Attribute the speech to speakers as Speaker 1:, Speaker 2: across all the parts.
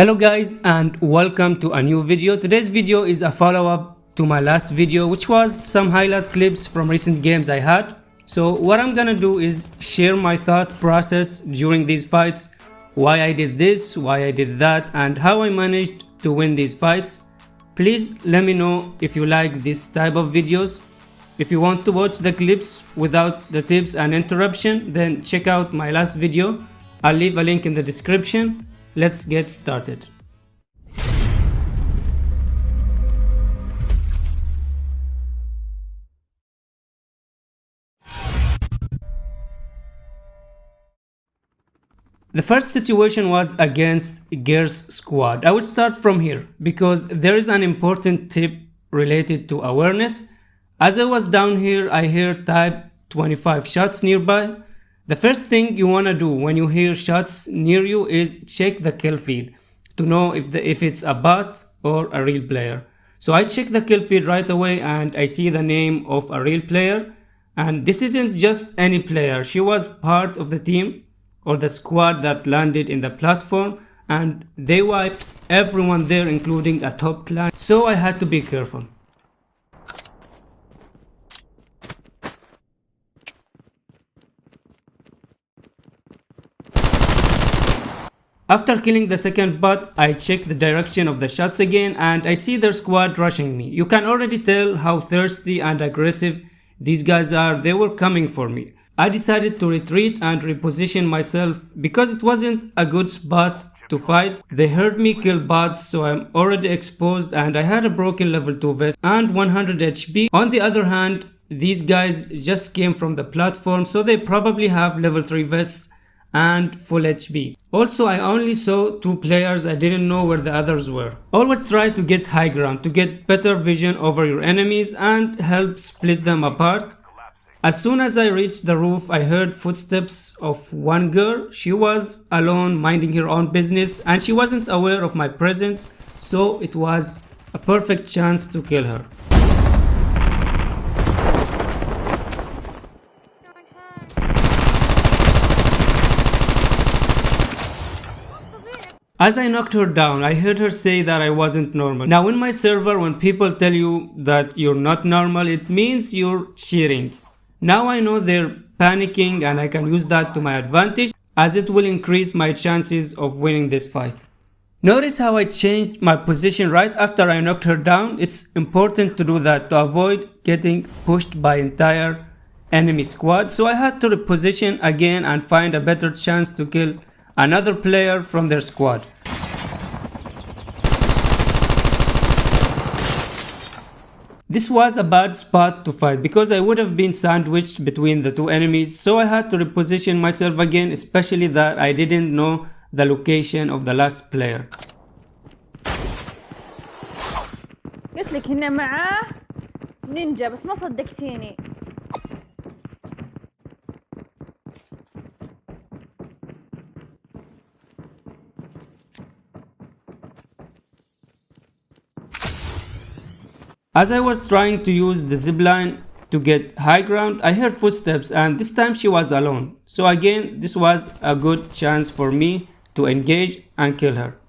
Speaker 1: Hello guys and welcome to a new video. Today's video is a follow-up to my last video which was some highlight clips from recent games I had. So what I'm gonna do is share my thought process during these fights, why I did this, why I did that and how I managed to win these fights. Please let me know if you like this type of videos. If you want to watch the clips without the tips and interruption then check out my last video. I'll leave a link in the description Let's get started. The first situation was against Gears squad. I will start from here because there is an important tip related to awareness. As I was down here, I heard type 25 shots nearby the first thing you wanna do when you hear shots near you is check the kill feed to know if, the, if it's a bot or a real player. So I check the kill feed right away and I see the name of a real player and this isn't just any player, she was part of the team or the squad that landed in the platform and they wiped everyone there including a top clan so I had to be careful. After killing the second bot, I check the direction of the shots again and I see their squad rushing me. You can already tell how thirsty and aggressive these guys are, they were coming for me. I decided to retreat and reposition myself because it wasn't a good spot to fight. They heard me kill bots so I'm already exposed and I had a broken level 2 vest and 100 HP. On the other hand, these guys just came from the platform so they probably have level 3 vests and full HP. Also, I only saw two players, I didn't know where the others were. Always try to get high ground to get better vision over your enemies and help split them apart. As soon as I reached the roof, I heard footsteps of one girl. She was alone minding her own business and she wasn't aware of my presence, so it was a perfect chance to kill her. As I knocked her down, I heard her say that I wasn't normal. Now in my server, when people tell you that you're not normal, it means you're cheating. Now I know they're panicking and I can use that to my advantage as it will increase my chances of winning this fight. Notice how I changed my position right after I knocked her down. It's important to do that to avoid getting pushed by entire enemy squad. So I had to reposition again and find a better chance to kill another player from their squad. This was a bad spot to fight because I would have been sandwiched between the two enemies so I had to reposition myself again especially that I didn't know the location of the last player.
Speaker 2: قلت لك انه معاه نينجا بس ما صدقتيني
Speaker 1: As I was trying to use the zipline to get high ground, I heard footsteps and this time she was alone. So again, this was a good chance for me to engage and kill her.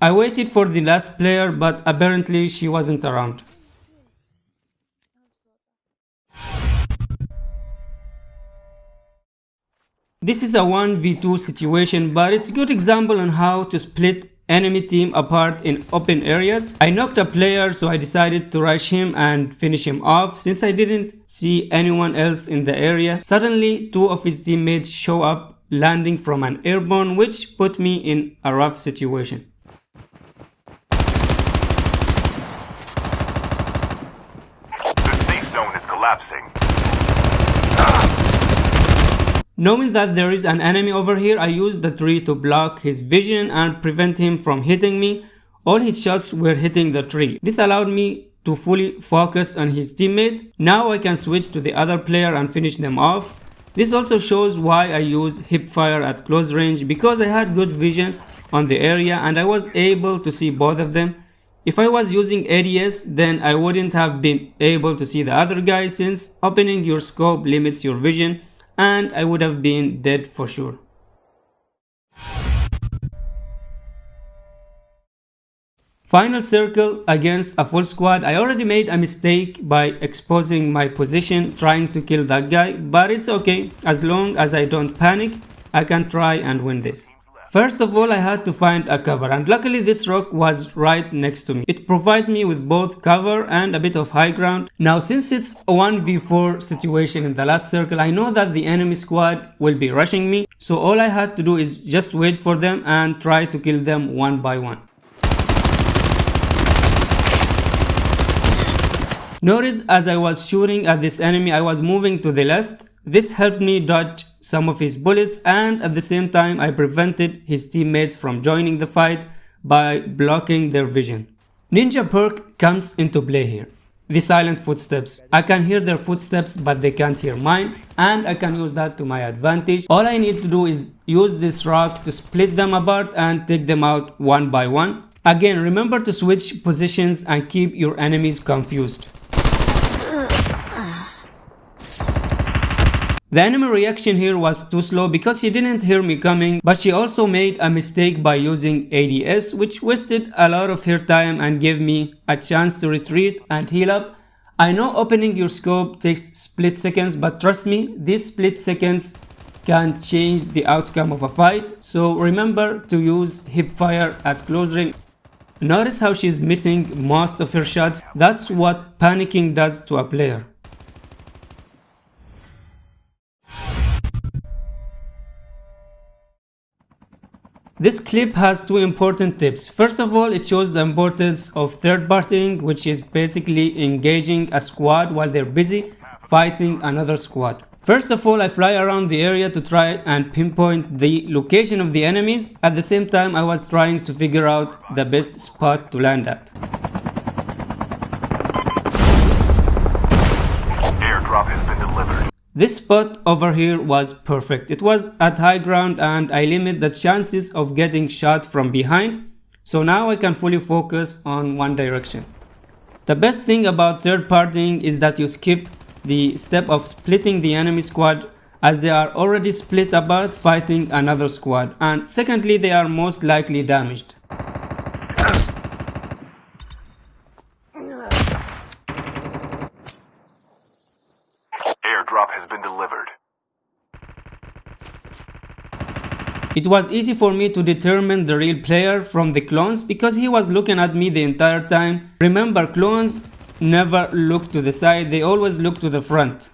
Speaker 1: I waited for the last player but apparently she wasn't around. This is a 1v2 situation but it's a good example on how to split enemy team apart in open areas. I knocked a player so I decided to rush him and finish him off since I didn't see anyone else in the area. Suddenly two of his teammates show up landing from an airborne which put me in a rough situation.
Speaker 3: The safe zone is collapsing.
Speaker 1: Knowing that there is an enemy over here, I use the tree to block his vision and prevent him from hitting me. All his shots were hitting the tree. This allowed me to fully focus on his teammate. Now I can switch to the other player and finish them off. This also shows why I use hip fire at close range because I had good vision on the area and I was able to see both of them. If I was using ADS then I wouldn't have been able to see the other guy since opening your scope limits your vision and I would have been dead for sure. Final circle against a full squad. I already made a mistake by exposing my position trying to kill that guy, but it's okay. As long as I don't panic, I can try and win this. First of all, I had to find a cover and luckily this rock was right next to me. It provides me with both cover and a bit of high ground. Now since it's a 1v4 situation in the last circle, I know that the enemy squad will be rushing me. So all I had to do is just wait for them and try to kill them one by one. Notice as I was shooting at this enemy I was moving to the left. This helped me dodge some of his bullets and at the same time I prevented his teammates from joining the fight by blocking their vision. Ninja perk comes into play here. The silent footsteps. I can hear their footsteps but they can't hear mine and I can use that to my advantage. All I need to do is use this rock to split them apart and take them out one by one. Again remember to switch positions and keep your enemies confused. The enemy reaction here was too slow because she didn't hear me coming but she also made a mistake by using ADS which wasted a lot of her time and gave me a chance to retreat and heal up. I know opening your scope takes split seconds but trust me these split seconds can change the outcome of a fight so remember to use hip fire at close range. Notice how she's missing most of her shots, that's what panicking does to a player. This clip has two important tips. First of all, it shows the importance of third partying, which is basically engaging a squad while they're busy fighting another squad. First of all, I fly around the area to try and pinpoint the location of the enemies. At the same time, I was trying to figure out the best spot to land at. This spot over here was perfect. It was at high ground and I limit the chances of getting shot from behind. So now I can fully focus on one direction. The best thing about third partying is that you skip the step of splitting the enemy squad as they are already split apart fighting another squad and secondly they are most likely damaged.
Speaker 3: Has been delivered.
Speaker 1: It was easy for me to determine the real player from the clones because he was looking at me the entire time. Remember clones never look to the side, they always look to the front.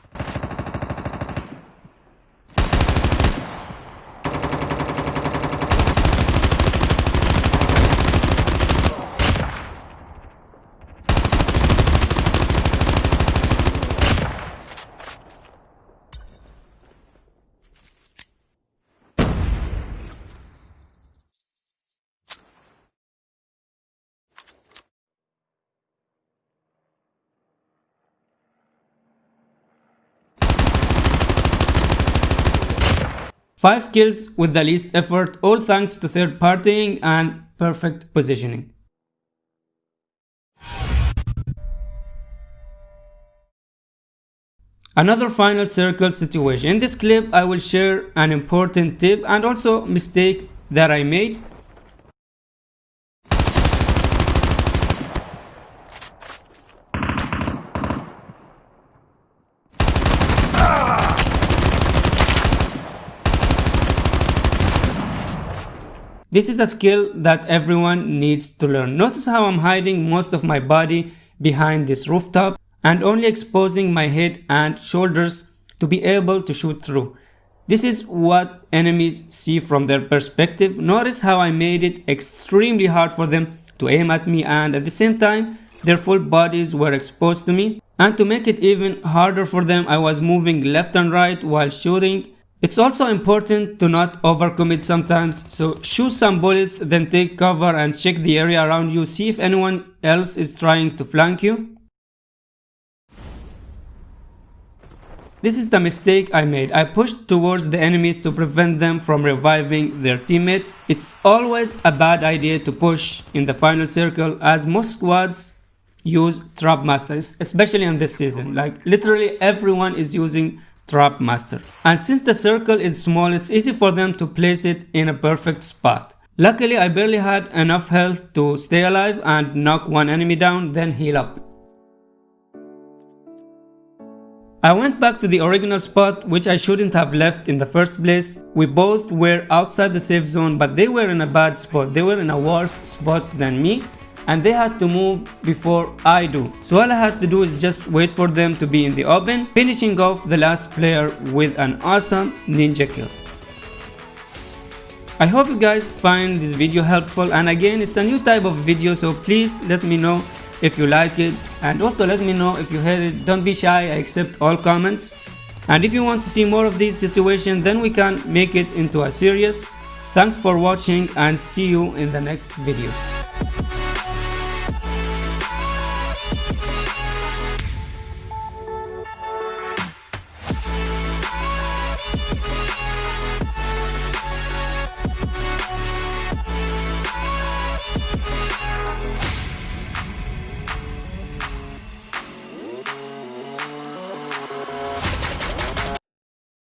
Speaker 1: Five kills with the least effort, all thanks to third partying and perfect positioning. Another final circle situation. In this clip, I will share an important tip and also mistake that I made This is a skill that everyone needs to learn. Notice how I'm hiding most of my body behind this rooftop and only exposing my head and shoulders to be able to shoot through. This is what enemies see from their perspective. Notice how I made it extremely hard for them to aim at me and at the same time their full bodies were exposed to me. And to make it even harder for them I was moving left and right while shooting It's also important to not overcommit sometimes, so shoot some bullets, then take cover and check the area around you, see if anyone else is trying to flank you. This is the mistake I made. I pushed towards the enemies to prevent them from reviving their teammates. It's always a bad idea to push in the final circle as most squads use trap masters, especially in this season. Like literally everyone is using trap master. And since the circle is small, it's easy for them to place it in a perfect spot. Luckily, I barely had enough health to stay alive and knock one enemy down, then heal up. I went back to the original spot which I shouldn't have left in the first place. We both were outside the safe zone but they were in a bad spot. They were in a worse spot than me and they had to move before I do. So all I had to do is just wait for them to be in the open, finishing off the last player with an awesome ninja kill. I hope you guys find this video helpful. And again it's a new type of video so please let me know if you like it. And also let me know if you hate it. Don't be shy I accept all comments. And if you want to see more of these situations then we can make it into a series. Thanks for watching and see you in the next video